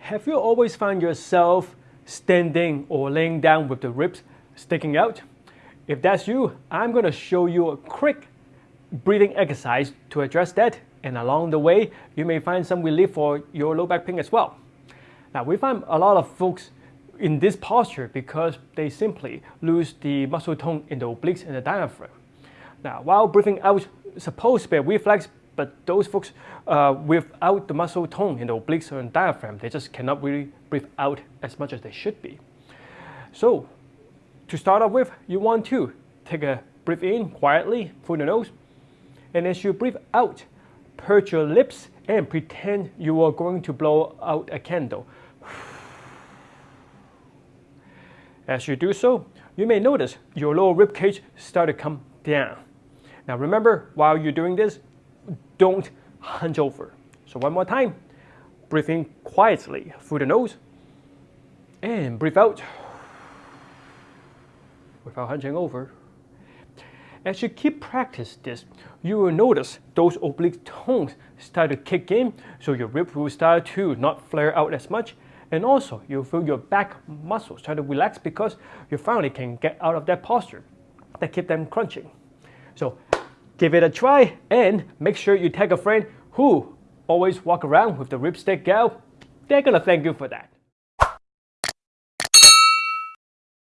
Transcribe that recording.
Have you always found yourself standing or laying down with the ribs sticking out? If that's you, I'm going to show you a quick breathing exercise to address that and along the way you may find some relief for your low back pain as well. Now we find a lot of folks in this posture because they simply lose the muscle tone in the obliques and the diaphragm. Now while breathing out supposed to be a reflex but those folks uh, without the muscle tone in the obliques and diaphragm, they just cannot really breathe out as much as they should be. So to start off with, you want to take a breath in quietly through the nose, and as you breathe out, purge your lips and pretend you are going to blow out a candle. As you do so, you may notice your lower rib cage start to come down. Now remember, while you're doing this, don't hunch over. So one more time, breathe in quietly through the nose and breathe out without hunching over. As you keep practice this, you will notice those oblique tones start to kick in, so your rib will start to not flare out as much, and also you'll feel your back muscles start to relax because you finally can get out of that posture that keep them crunching. So Give it a try and make sure you tag a friend who always walk around with the rib stick out. They're gonna thank you for that.